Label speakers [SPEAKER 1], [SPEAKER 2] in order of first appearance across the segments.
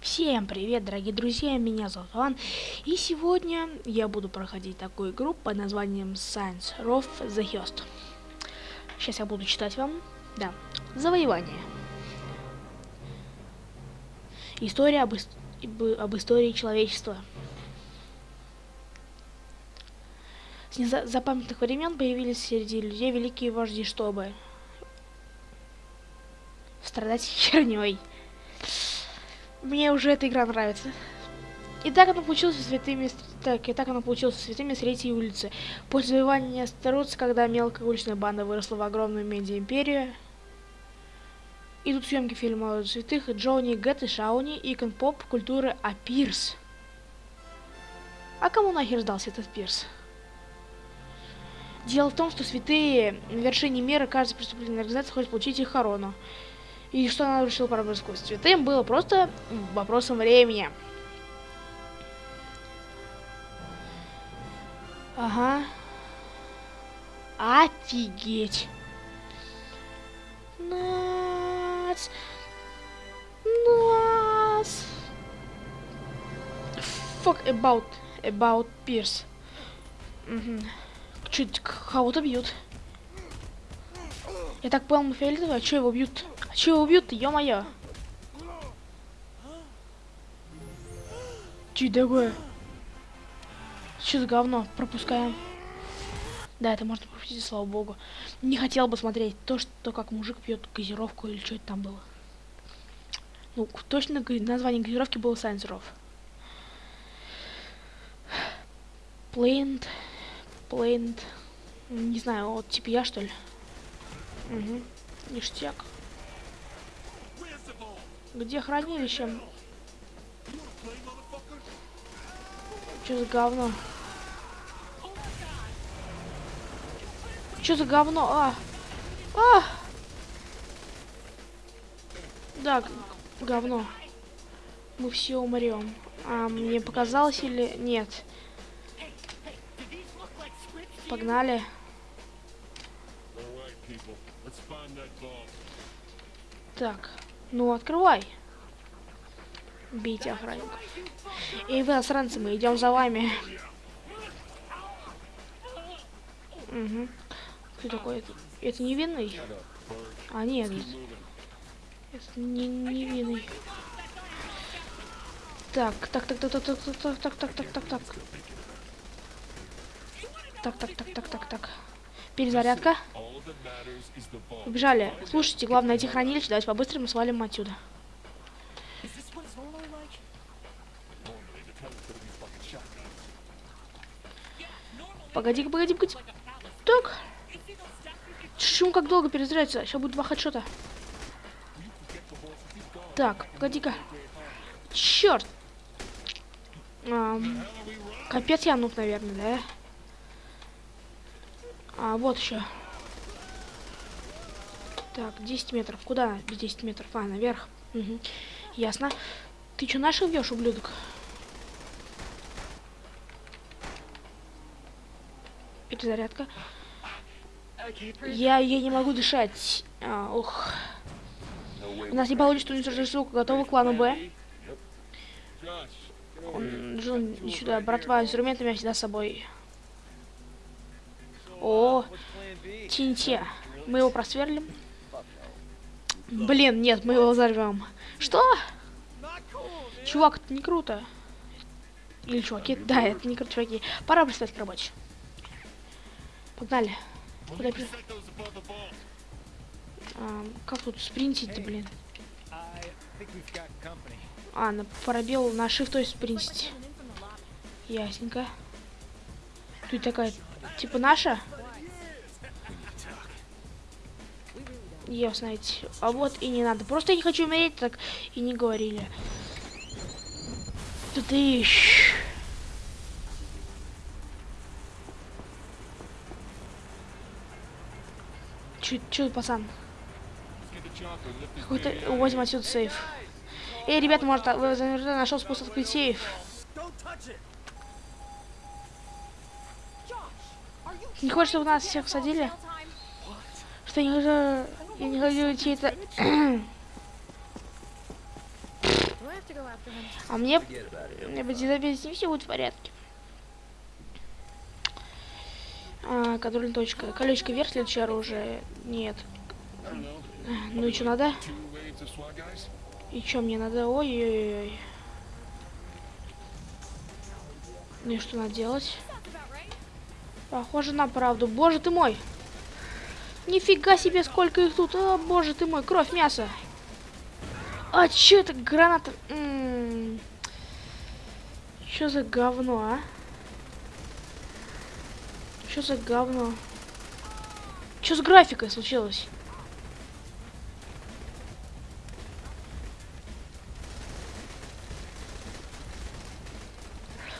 [SPEAKER 1] Всем привет, дорогие друзья, меня зовут Иван, и сегодня я буду проходить такую игру под названием Science Row the Host. Сейчас я буду читать вам, да, завоевание. История об, об истории человечества. С незапамятных времен появились среди людей великие вожди, чтобы страдать херней. Мне уже эта игра нравится. И так она получилась святыми... Так, и так она получилась святыми с третьей улицы. После завоевания Старуц, когда мелкая уличная банда выросла в огромную медиа-империю, идут съемки фильма святых Джонни, Гэт и Шауни и конпоп культуры А Пирс. А кому нахер сдался этот Пирс? Дело в том, что святые на вершине мира каждой преступленной организации хочет получить их корону. И что она решила проблему сквозь святым было просто вопросом времени. Ага. Офигеть. Нас. Нас. Fuck about. About Pierce. Угу. Чуть кого-то бьют. Я так понял, фиолетовый, а что его бьют? А что его бьют-то, ё-моё? Че такое? Что за говно? Пропускаем. Да, это можно пропустить, слава богу. Не хотел бы смотреть то, что как мужик пьет газировку или что это там было. Ну, точно название газировки было Science Row. Плейнт. Плейнт. Не знаю, вот типа я что ли? Угу. Ништяк. Где хранилище? Что за говно? Что за говно? А! А! Да, говно. Мы все умрем. А мне показалось или нет? Погнали. Так, ну открывай. Бейте охранников. Эй, вы, засранцы, мы идем за вами. Угу. Кто такой? Это, это невинный? А, нет. Это не невинный. Так, так, так, так, так, так, так, так, так, так, так, так. Так, так, так, так, так, так. Перезарядка. Убежали. Слушайте, главное найти хранилище. Давайте по-быстрому свалим отсюда. Погоди, погоди, погоди. Так. Почему как долго перезаряется? Сейчас будет два хедшота. Так, погоди-ка. Черт. А, капец я нуб, наверное, да? А, вот еще. Так, 10 метров. Куда 10 метров? А, наверх. Угу. Ясно. Ты что, наших бьешь, ублюдок? Перезарядка. Я, я не могу дышать. А, ух. У нас не получится уничтожить штуку. Готовы к клану Б? Он, Джон, сюда, братва, инструменты у меня всегда с собой. О, Тинте. Мы его просверлим. Блин, нет, мы его взорвем. Что? Чувак, это не круто. Или чуваки? Да, это не круто, чуваки. Пора пристать к работе. Погнали. Куда при... а, Как тут спринтить блин? А, на пробел на shift, то есть спринтить. Ясненько. Тут такая Типа наша? Ясно, а вот и не надо. Просто я не хочу умереть, так и не говорили. И... Чё, чё, пацан? Какой-то... Возьмем отсюда сейф. Эй, ребята, может, вы нашел способ открыть сейф? Не хочешь, чтобы нас всех садили? Что не. Я не хочу
[SPEAKER 2] him.
[SPEAKER 1] А мне... Мне бы без не все будет в порядке. А, контрольная точка. Колечко вверх, следующее оружие. Нет. Ну и что надо? И что мне надо? Ой-ой-ой. Ну и что надо делать? Похоже на правду. Боже ты мой! Нифига себе, сколько их тут! О, боже ты мой, кровь, мясо! А чё это граната? Чё за говно, а? Чё за говно? Чё с графикой случилось?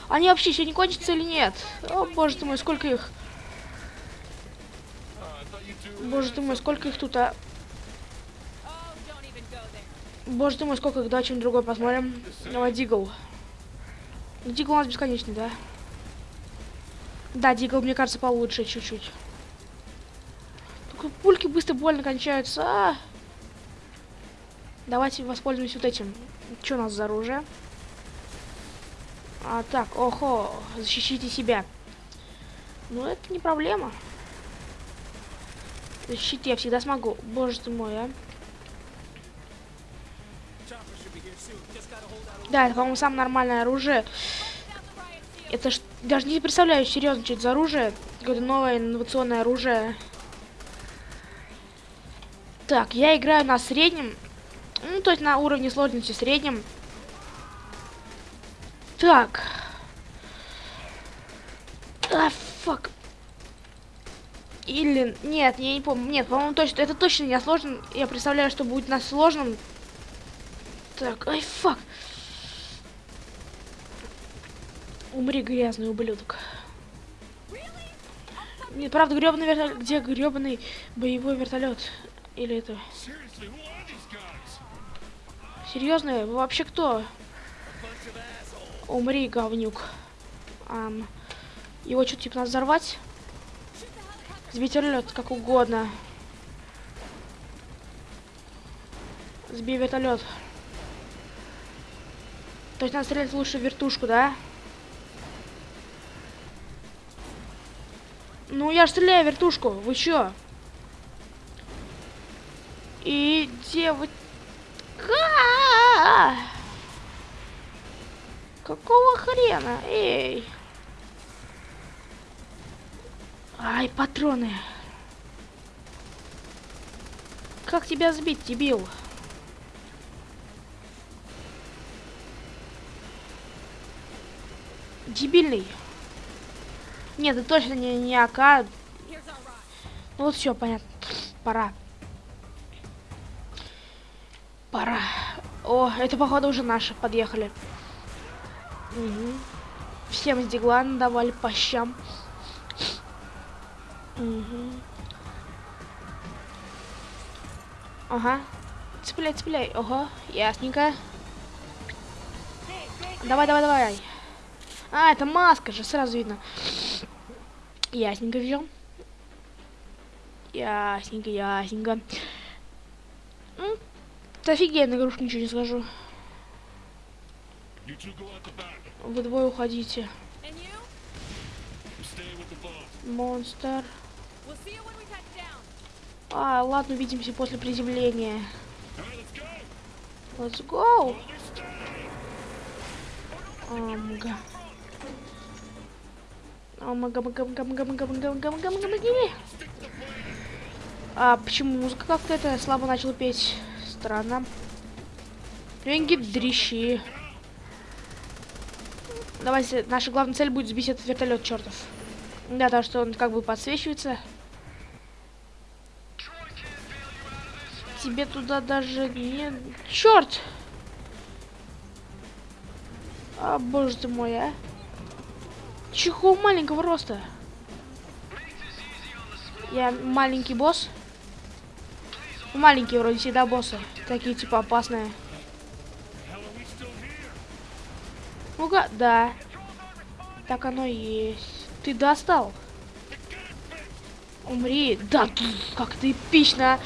[SPEAKER 1] Они вообще не кончатся или нет? О, боже ты мой, сколько их? Боже ты мой, сколько их тут, а? Боже ты мой, сколько их, давай чем другой посмотрим. Давай, Дигл. Дигл у нас бесконечный, да? Да, Дигл, мне кажется, получше чуть-чуть. Только пульки быстро больно кончаются. а. Давайте воспользуемся вот этим. Что у нас за оружие? А, так, охо, защищите себя. Ну, это не проблема. Защитить я всегда смогу. Боже ты мой, а. Да, это, по-моему, самое нормальное оружие. Это ж даже не представляю серьезно, что это за оружие. Какое-то новое инновационное оружие. Так, я играю на среднем. Ну, то есть на уровне сложности среднем. Так. А, фак. Или... Нет, я не помню. Нет, по-моему, точно. Это точно не сложно. Я представляю, что будет на сложном. Так, ай, фак. Умри, грязный ублюдок. Нет, правда, гребаный вертолет. Где гребаный боевой вертолет? Или это... Серьезно? Вы вообще кто? Умри, говнюк. Ам, его что, типа, надо взорвать? Сбить вертолет, как угодно. Сбей вертолет. То есть надо стрелять лучше в вертушку, да? Ну, я ж стреляю в вертушку. Вы чё? И где вы... Ка! Какого хрена? Эй! Ай, патроны. Как тебя сбить, дебил? Дебильный. Нет, это точно не, не АК. Ну вот все, понятно. Пора. Пора. О, это походу уже наши подъехали. Мгм. Всем с дигла давали по щам. Мгм. Ага. Цепляй, цепляй. Ого, ясненько. Давай, давай, давай. А, это маска же, сразу видно. Ясненько взял. Ясненько, ясненько. Это офигенная игрушка, ничего не скажу. Вы двое уходите. Монстр. А, ладно, увидимся после приземления.
[SPEAKER 3] Let's go.
[SPEAKER 1] Амга. Амга, мага, мага, мага, мага, мага, мага, мага, мага, мага. А почему музыка как-то это слабо начала петь? Странно. Деньги дрищи. Давайте, наша главная цель будет сбить этот вертолет чертов. Да, то, что он как бы подсвечивается. Тебе туда даже не... Черт! А, боже ты мой, а. Чего маленького роста? Я маленький босс. Маленькие вроде всегда боссы. Такие типа опасные. Ну-ка, да. Так оно и есть. Ты достал. Умри. Да, как ты эпично.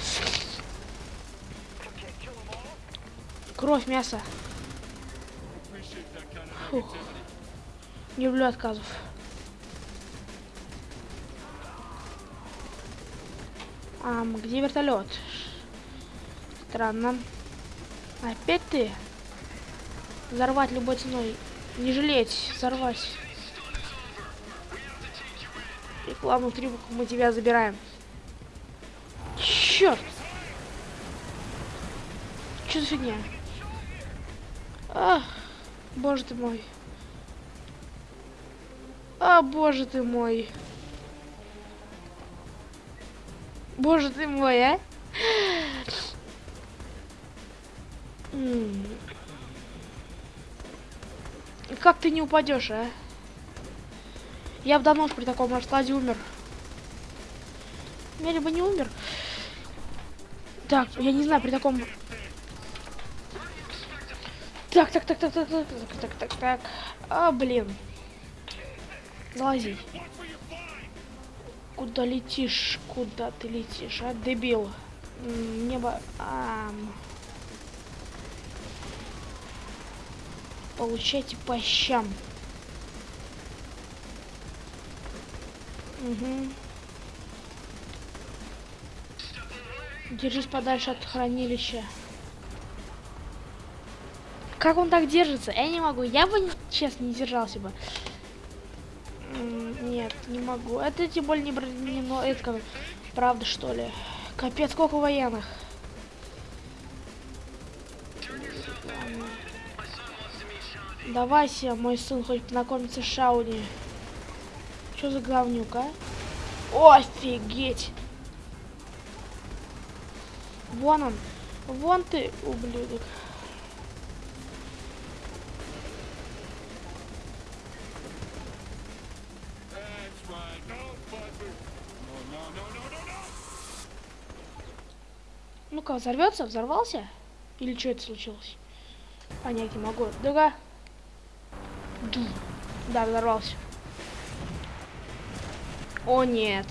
[SPEAKER 1] Кровь, мясо. Фух. Не люблю отказов. Ам, где вертолет? Странно. Опять ты? Взорвать любой ценой. Не жалеть, взорвать. Рекламу трюк мы тебя забираем. Черт! Что за фигня? Ах, боже ты мой. А, боже ты мой. Боже ты мой, а? Как ты не упадешь, а? Я давно уж при таком раскладе умер. Я либо не умер. Так, я не знаю, при таком... Так, так, так, так, так, так, так, так, так, так. А, блин. Залази. Куда летишь? Куда ты летишь, а, дебил? Небо... ам. Получайте по щам. Угу. Держись подальше от хранилища. Как он так держится? Я не могу. Я бы, честно, не держался бы. Нет, не могу. Это тем более не бронено. Это как, правда, что ли? Капец, сколько военных. М. Давайте, мой сын, хоть познакомится с Шауни. Что за говнюк, а? Офигеть! Вон он. Вон ты, ублюдок. Ну-ка, взорвется? Взорвался? Или что это случилось? Понять не могу. Дуга. Ду. Да, взорвался. О, нет.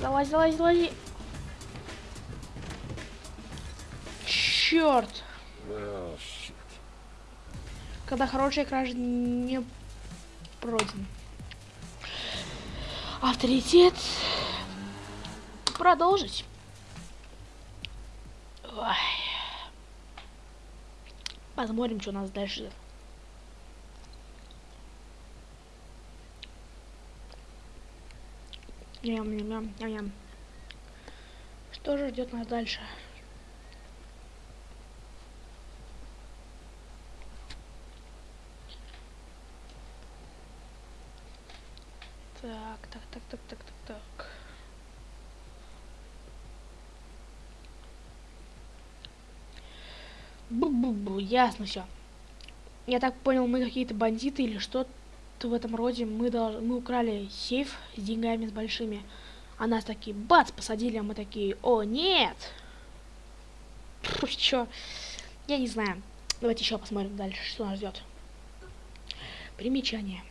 [SPEAKER 1] Залазь, залазь, залази. Черт.
[SPEAKER 3] Oh.
[SPEAKER 1] Когда хорошая кража не пройден. Авторитет. Продолжить. Ой. Посмотрим, что у нас дальше. Ням, ням, ням, ням. Что же ждет нас дальше? Так, так, так, так, так. Бу-бу-бу, ясно все. Я так понял, мы какие-то бандиты или что-то в этом роде. Мы, дол- мы украли сейф с деньгами с большими. А нас такие, бац, посадили, а мы такие, о, нет! Чё? Я не знаю. Давайте еще посмотрим дальше, что нас ждет. Примечание.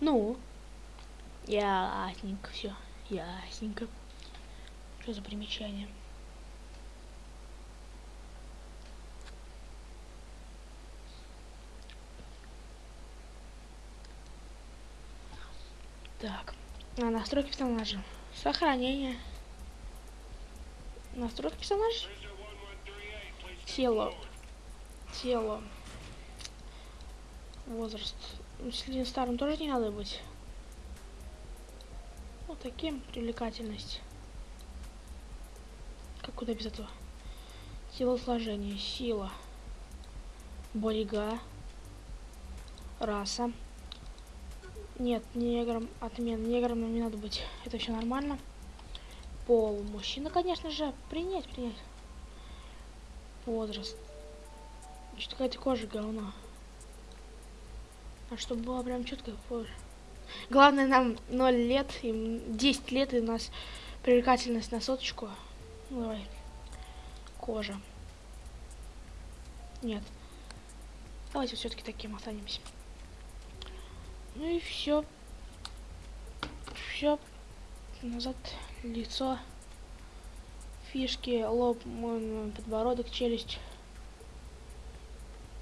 [SPEAKER 1] Ну, ясненько все, ясненько. Что за примечание? Так, а, настройки персонажа. Сохранение. Настройки персонажа. Тело. Тело. Возраст. Ну, Если старым тоже не надо быть. Вот таким привлекательность. Как куда без этого? Телосложение, сила, борига, раса. Нет, негром отмен. Негром не надо быть. Это все нормально. Пол. Мужчина, конечно же. Принять, принять. Возраст. Что какая-то кожа говно. А чтобы было прям четко кожа. Главное нам 0 лет, им 10 лет и у нас привлекательность на соточку. Ну, давай. Кожа. Нет. Давайте все-таки таким останемся. Ну и все. Все. Назад лицо. фишки, лоб, подбородок, челюсть.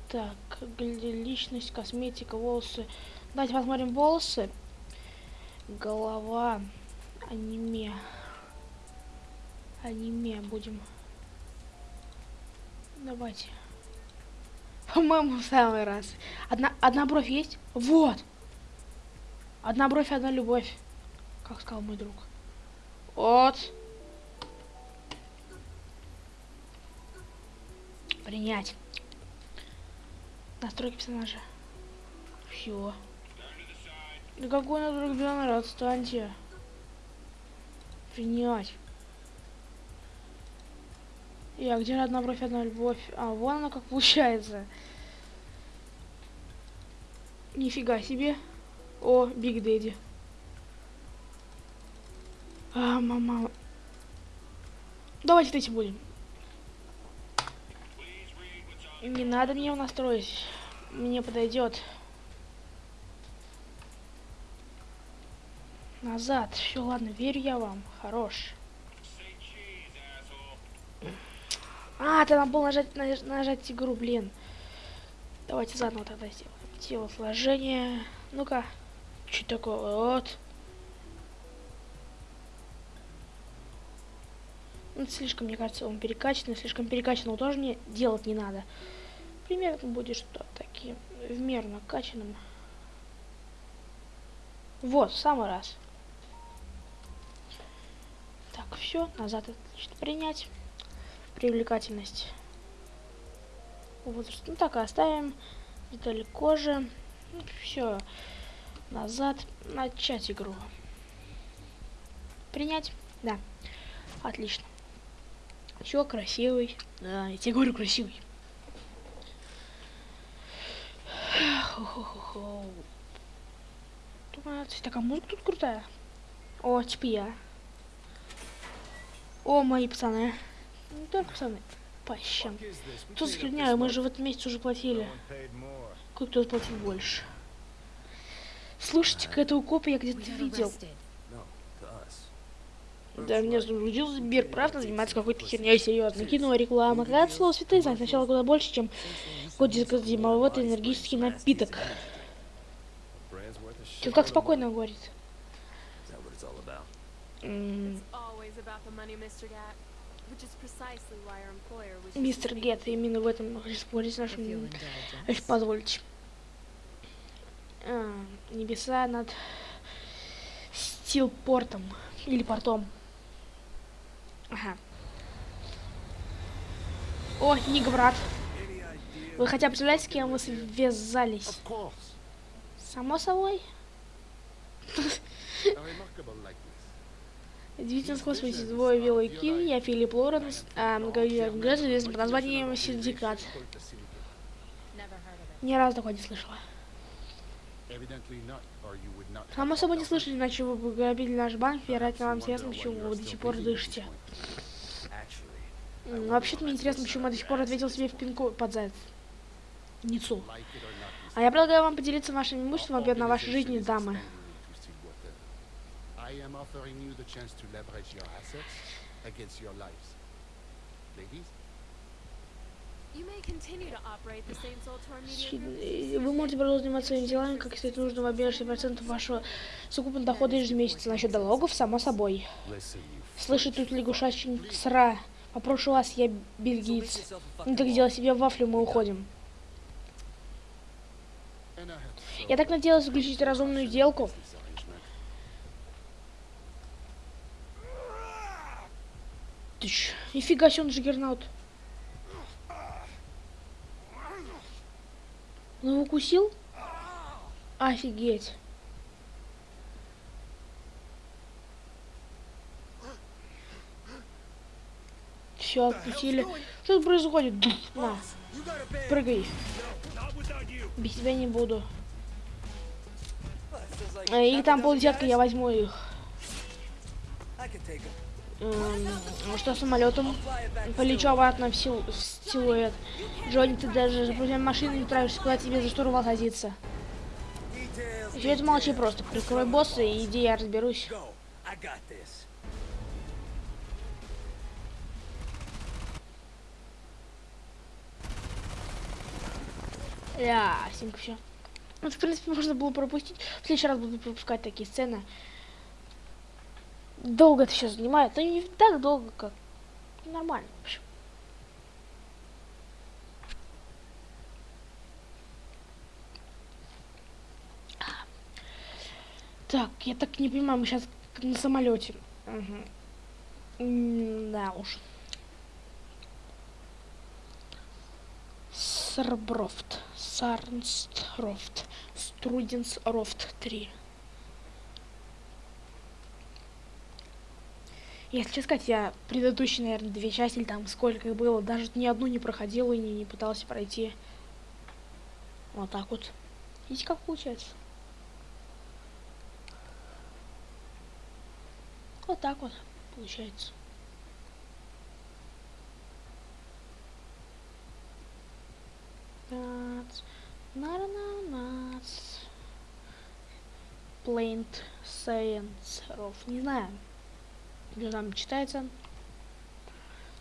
[SPEAKER 1] Так, личность, косметика, волосы. Давайте посмотрим волосы. Голова, аниме. Аниме будем. Давайте. По-моему, в самый раз. Одна, одна бровь есть? Вот! Одна бровь, одна любовь. Как сказал мой друг. Вот. Принять. Настройки персонажа. Все. Да какой настройки персонажа? Отстаньте. Принять. Я, где же одна бровь, одна любовь? А, вон она как получается. Нифига себе. О, Биг Дэдди. А, мама. Давайте этим будем. Не надо мне его настроить. Мне подойдет. Назад. Все, ладно, верю я вам. Хорош. А, ты надо было нажать, наж- нажать игру, блин. Давайте заново тогда сделаем. Телосложение. Ну-ка. Что такое? Вот. Ну, слишком, мне кажется, он перекачанный. Слишком перекачанного тоже не делать не надо. Примерно будет что таким в меру накачанным. Вот, в самый раз. Так, все, назад отлично принять. Привлекательность. Возраст. Ну так и оставим. Детали кожи. все. Назад. Начать игру. Принять? Да. Отлично. Все, красивый. Да, я тебе говорю, красивый. Думаю, такая музыка тут крутая. О, типа я. О, мои пацаны. Не только пацаны. По щам. Что за херня? Мы же в этом месяце уже платили. Кто-то платил больше. Слушайте-ка, этого копа я где-то видел. Да, меня загрузил Сбер, правда, занимается какой-то херней серьезно. Кино, реклама. Когда слово святые знать сначала куда больше, чем кодик зимовой энергический напиток. Тут как спокойно говорит. Мистер Гет, именно в этом спорить с нашим... Если позволите. А, небеса над Стилпортом. Или портом. Ага. О, Ник, брат. Вы хотя бы представляете, с кем вы связались? Само собой. Удивительно сходство двое и Киви, я Филипп Лоренс, а известный под названием Синдикат. Ни разу такого не слышала. Само собой не слышали, иначе вы бы грабили наш банк, вероятно, вам интересно, почему вы до сих пор дышите. Вообще-то мне интересно, почему я до сих пор ответил себе в пинку под заяц. Ницу. А я предлагаю вам поделиться вашим имуществом в обмен на вашей жизни, дамы.
[SPEAKER 3] Ladies,
[SPEAKER 1] Вы можете продолжить заниматься своими делами, как если это нужно в обмен 6% вашего совокупного дохода ежемесячно. Насчет налогов, само собой. Слышит тут лягушачий сра. Попрошу вас, я бельгиец. Ну так сделай себе вафлю, мы уходим. Я так надеялась заключить разумную сделку.
[SPEAKER 3] arrangement.
[SPEAKER 1] Тыщ. Нифига себе, он джиггернаут. Он его укусил? Офигеть. Все, отпустили. Что тут происходит? На, прыгай. Без тебя не буду. Э, Их там полдесятка, я возьму их. Ну что самолетом. Полечу обратно в, сил, в силуэт. Джонни, ты даже за машины не травишься, куда тебе за штурвал садиться. Все это молчи просто. Прикрой босса и иди, я разберусь. Ля, симка все. Вот, в принципе, можно было пропустить. В следующий раз буду пропускать такие сцены. Долго это все занимает. но не так долго, как нормально, в общем. Так, я так не понимаю, мы сейчас на самолете. Да уж. Сарброфт. Сарнстрофт. Струденсрофт 3. Если сказать, я предыдущие, наверное, две части, или там сколько их было, даже ни одну не проходил и не, не пытался пройти. Вот так вот. Видите, как получается? Вот так вот получается. Нац, нац, Plaint Science Rof. Не знаю. Что там читается?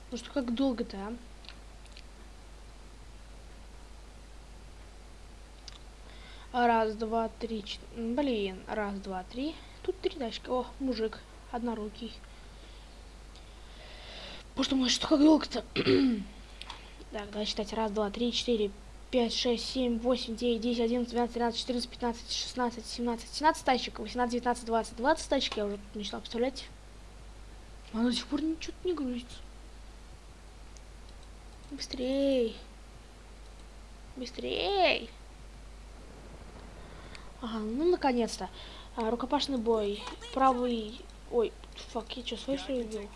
[SPEAKER 1] Ну что, как долго-то, а? Раз, два, три, четыре. Блин, раз, два, три. Тут три дачки. О, мужик однорукий. Боже мой, что как долго-то? так, давай считать. Раз, два, три, четыре, пять, шесть, семь, восемь, девять, десять, одиннадцать, двенадцать, тринадцать, четырнадцать, пятнадцать, шестнадцать, семнадцать, семнадцать тачек, восемнадцать, девятнадцать, двадцать, двадцать тачек я уже начала представлять. Она до сих пор ничего не грузится. Быстрей. Быстрей. Ага, ну наконец-то. А, рукопашный бой. Правый Ой, фак, я что, свой что убил?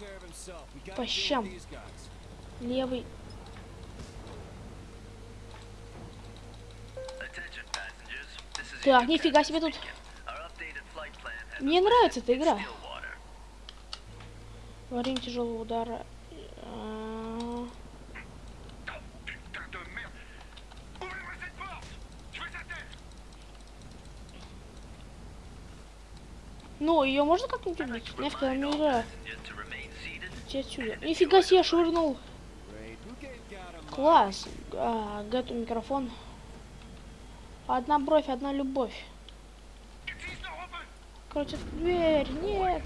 [SPEAKER 1] По щам. Левый. Так, нифига себе тут. Мне нравится эта игра. Время тяжелого удара Ну, ее можно как-нибудь убить? Нафиг она. Иди отсюда. Нифига себе, швырнул. Класс. А, Гэту микрофон. Одна бровь, одна любовь. Короче, дверь, нет.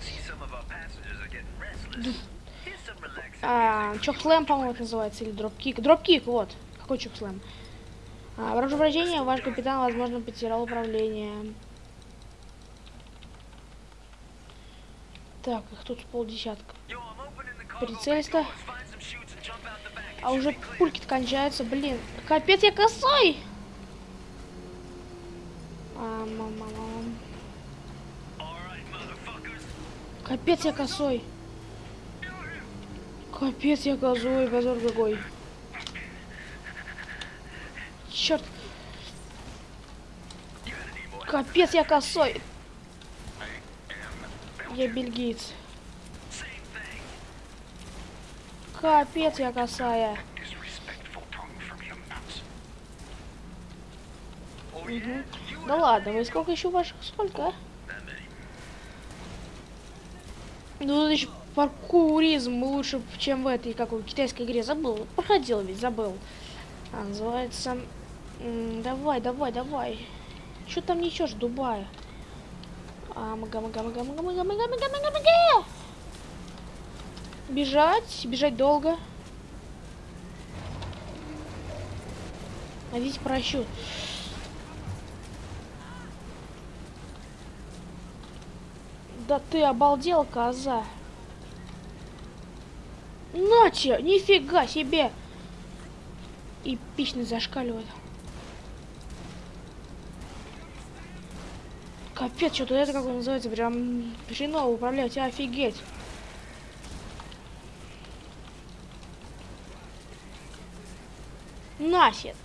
[SPEAKER 1] А, Чокслэм, по-моему, это называется, или дропкик. Дропкик, вот. Какой чокслэм? А, вражение, ваш капитан, возможно, потерял управление. Так, их тут полдесятка. Прицельство. А уже пульки кончаются, блин. Капец, я косой! А. Капец, я косой. Капец, я козой, позор какой. Черт. Капец, я косой. Я бельгиец. Капец, я косая. Угу. Да ладно, вы сколько еще ваших? Сколько, а? Ну, еще паркуризм лучше, чем в этой, как в китайской игре. Забыл. Проходил ведь, забыл. А, называется... давай, давай, давай. Что там несешь, Дубая? А, мага, мага, мага, мага, мага, мага, мага, мага, мага. Бежать, бежать долго. А видите просчет. Да ты обалдел, коза. Наче, нифига себе. Эпично зашкаливает. Капец, что-то это как он называется, прям хреново управлять, офигеть. Насет.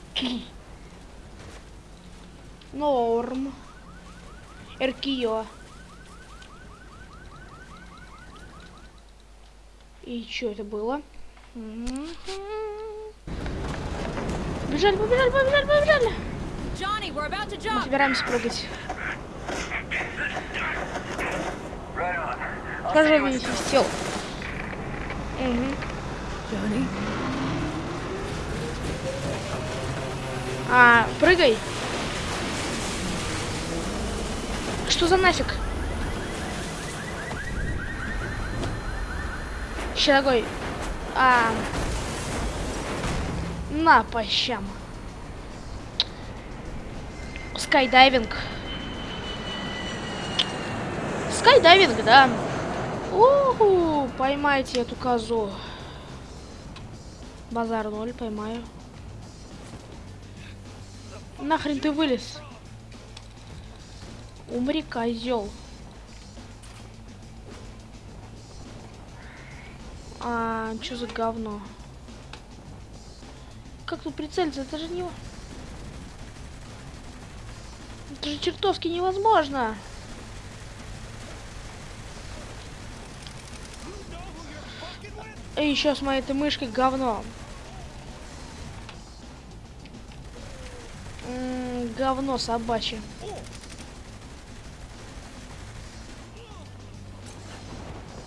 [SPEAKER 1] Норм. Эркио. И что это было? Бежали, побежали, побежали, побежали. Мы собираемся прыгать. Тоже не свистел. Угу. А, прыгай. Что за нафиг? Еще такой. А, на, по щам. Скайдайвинг. Скайдайвинг, да. Уху, поймайте эту козу. Базар ноль, поймаю. Нахрен ты вылез? Умри, козел. А, что за говно? Как тут прицелиться? Это же не... Это же чертовски невозможно. И еще с моей этой мышкой говно. М -м, говно собачье.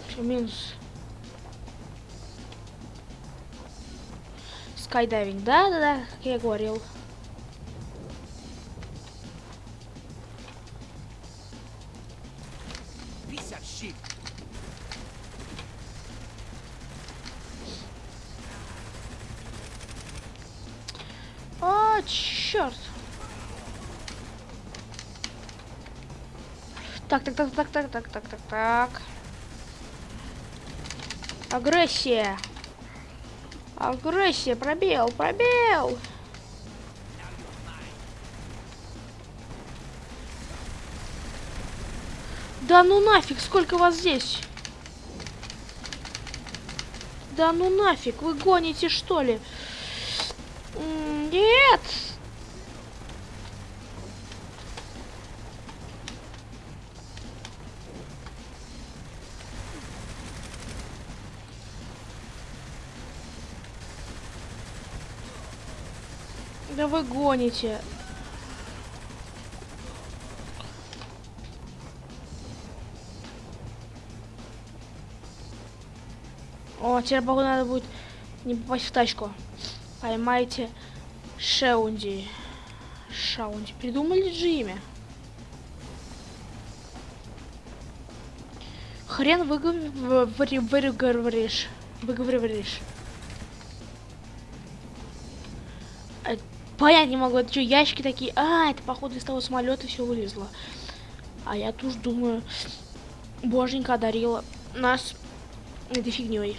[SPEAKER 1] Всё, минус. Скайдайвинг, да-да-да, как я говорил. О, черт. Так, так, так, так, так, так, так, так, так. Агрессия. Агрессия, пробел, пробел. Да ну нафиг, сколько вас здесь? Да ну нафиг, вы гоните что ли? Нет! Вы гоните. О, теперь походу надо будет не попасть в тачку. Поймайте Шаунди. Шаунди. Придумали же имя? Хрен выговоришь. Выговоришь. Понять не могу, это что, ящики такие? А, это походу из того самолета все вылезло. А я тут думаю, боженька одарила нас этой фигней.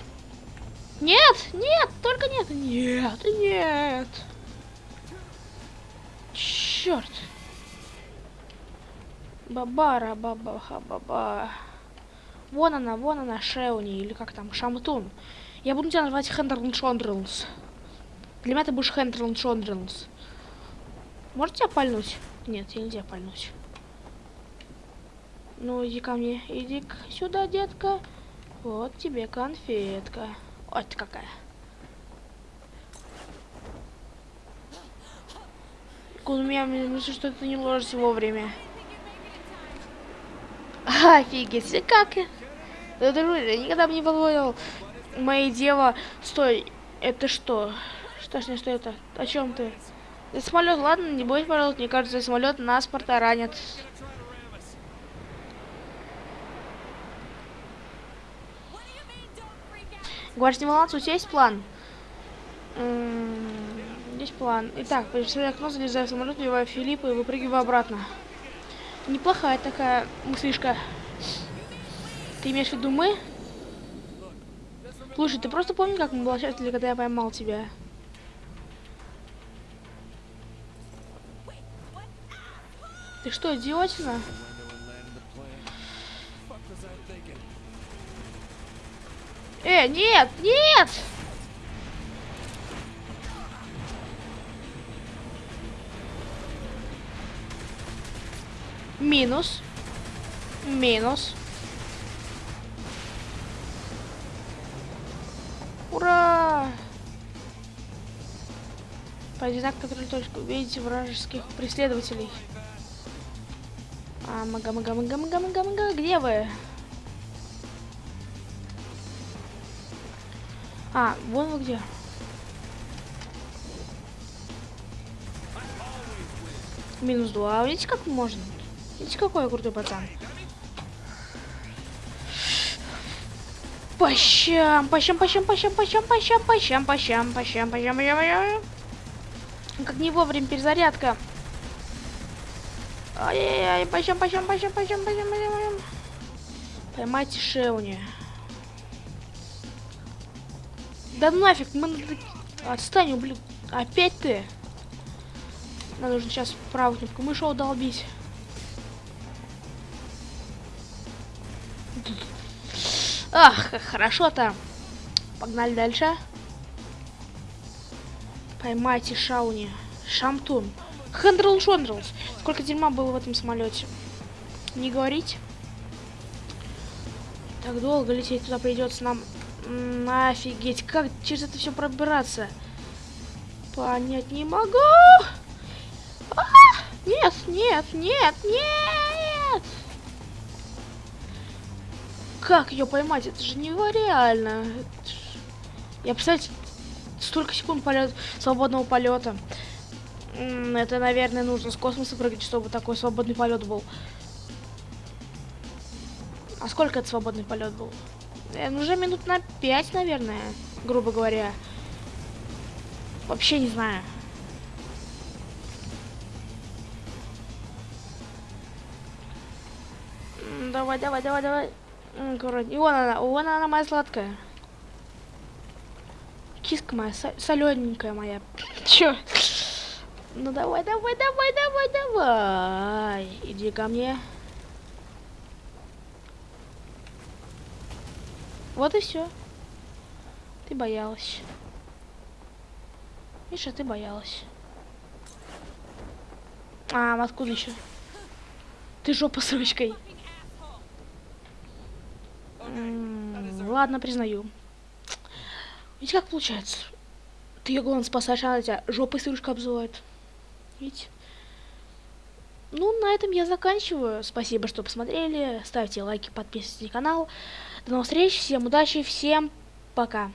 [SPEAKER 1] Нет, нет, только нет, нет, нет. Черт. Бабара, баба, баба. Вон она, вон она, Шеуни, или как там, Шамтун. Я буду тебя называть Хендерлн Шондрелс. Для меня ты будешь Хендерлн Шондрелс. Может тебя пальнуть? Нет, я нельзя пальнуть. Ну, иди ко мне, иди сюда, детка. Вот тебе конфетка. Вот какая. У меня мысль, что ты не ложишься вовремя. Офигеть, как. Да, друзья, никогда бы не позволил моей дева... Стой, это что? Что что это? О чем ты? Это самолет, ладно, не бойся, пожалуйста. Мне кажется, самолет нас ранит. Говоришь, не волноваться, у тебя есть план? Есть план. Итак, при окно, залезаю в самолет, убиваю Филиппа и выпрыгиваю обратно. Неплохая такая мыслишка. Ты имеешь в виду мы? Слушай, ты просто помни, как мы было счастливы, когда я поймал тебя? Ты что, идиотина? Э, нет, нет! Минус. Минус. Ура! Знак, который точку. Увидите вражеских преследователей. А, мага, мага, мага, мага, мага, мага, где вы? А, вон вы где. Минус два. Видите, как можно? Видите, какой я крутой пацан? По щам, по щам, по щам, по щам, по щам, по щам, по щам, по щам, по щам, по щам, по щам, по щам. Как не вовремя перезарядка. Ай-яй-яй, пойдем, пойдем, пойдем, пойдем, пойдем, пойдем, пойдем. Поймайте Шевни. Да нафиг, мы надо... Отстань, ублюдок. Опять ты? Надо нужно сейчас правую кнопку мыши долбить? Ах, хорошо-то. Погнали дальше. Поймайте Шауни. Шамтун. Хендрл Шондрлс. Сколько дерьма было в этом самолете. Не говорить. Так долго лететь туда придется нам. Офигеть, как через это все пробираться? Понять не могу. А! Нет, нет, нет, нет. Как ее поймать? Это же нереально. Я, представляете, столько секунд полет, свободного полета. Это, наверное, нужно с космоса прыгать, чтобы такой свободный полет был. А сколько это свободный полет был? Э, уже минут на пять, наверное, грубо говоря. Вообще не знаю. Давай, давай, давай, давай. Аккуратней. Вон она, вон она моя сладкая. Киска моя, солененькая моя. Чё? Ну давай, давай, давай, давай, давай. Иди ко мне. Вот и все. Ты боялась. Миша, ты боялась. А, откуда еще? Ты жопа с ручкой. Ладно, признаю. Видите, как получается? Ты ее, главное, спасаешь, а она тебя жопой с ручкой обзывает. Видите? Ну, на этом я заканчиваю. Спасибо, что посмотрели. Ставьте лайки, подписывайтесь на канал. До новых встреч, всем удачи, всем пока.